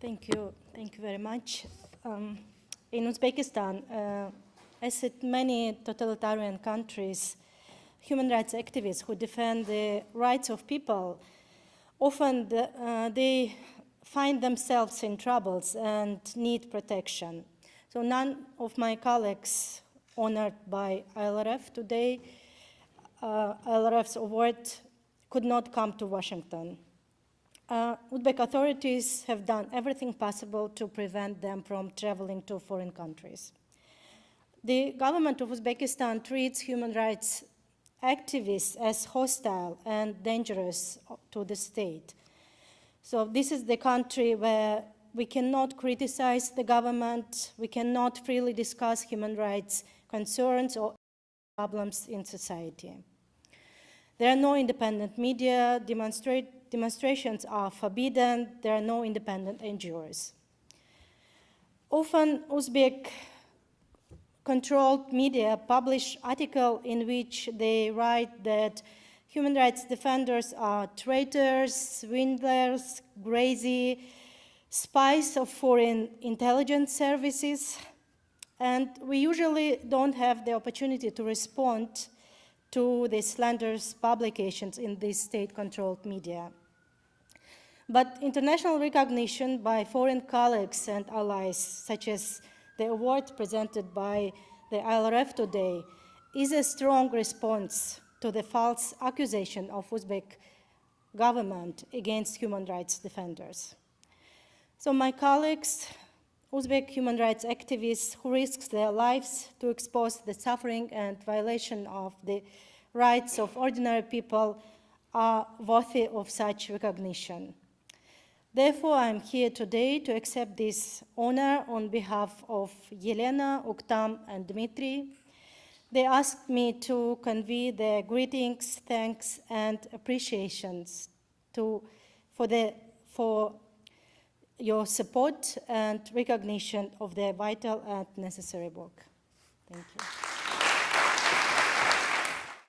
Thank you. Thank you very much. Um, in Uzbekistan, uh, as in many totalitarian countries, human rights activists who defend the rights of people, often the, uh, they find themselves in troubles and need protection. So none of my colleagues honored by ILRF today, uh, ILRF's award could not come to Washington. Uh, Uzbek authorities have done everything possible to prevent them from traveling to foreign countries. The government of Uzbekistan treats human rights activists as hostile and dangerous to the state. So this is the country where we cannot criticize the government, we cannot freely discuss human rights concerns or problems in society. There are no independent media, demonstrations are forbidden, there are no independent NGOs. Often Uzbek controlled media publish articles in which they write that human rights defenders are traitors, swindlers, crazy, spies of foreign intelligence services, and we usually don't have the opportunity to respond to the slanderous publications in these state-controlled media. But international recognition by foreign colleagues and allies, such as the award presented by the ILRF today, is a strong response to the false accusation of Uzbek government against human rights defenders. So my colleagues, Uzbek human rights activists who risk their lives to expose the suffering and violation of the rights of ordinary people are worthy of such recognition. Therefore, I'm here today to accept this honor on behalf of Yelena, Uktam, and Dmitry. They asked me to convey their greetings, thanks, and appreciations to, for, the, for your support and recognition of their vital and necessary work. Thank you.